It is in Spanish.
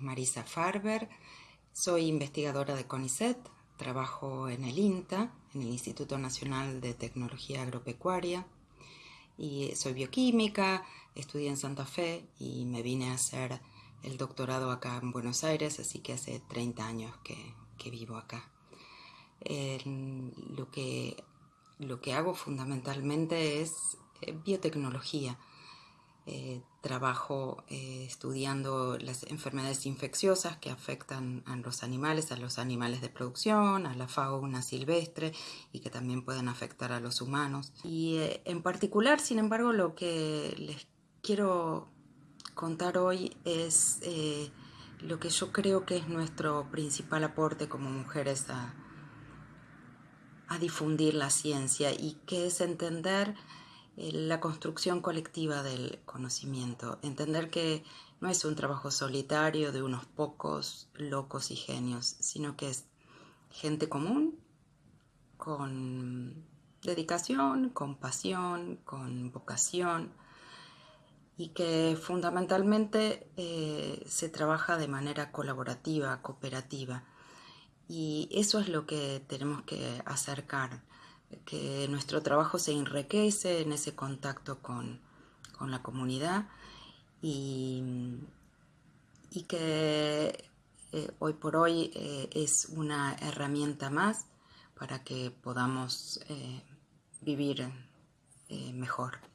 Marisa Farber, soy investigadora de CONICET, trabajo en el INTA, en el Instituto Nacional de Tecnología Agropecuaria, y soy bioquímica, estudié en Santa Fe y me vine a hacer el doctorado acá en Buenos Aires, así que hace 30 años que, vivo acá. lo, que, lo que hago fundamentalmente es eh, biotecnología, eh, trabajo eh, estudiando las enfermedades infecciosas que afectan a los animales, a los animales de producción, a la fauna silvestre y que también pueden afectar a los humanos. Y eh, en particular, sin embargo, lo que les quiero contar hoy es lo que yo creo que es nuestro principal aporte como mujeres a, difundir la ciencia y que es entender la construcción colectiva del conocimiento, entender que no es un trabajo solitario de unos pocos locos y genios, sino que es gente común con dedicación, con pasión, con vocación y que fundamentalmente eh, se trabaja de manera colaborativa, cooperativa. Y eso es lo que tenemos que acercar que nuestro trabajo se enriquece en ese contacto con, la comunidad y, que eh, hoy por hoy eh, es una herramienta más para que podamos eh, vivir mejor.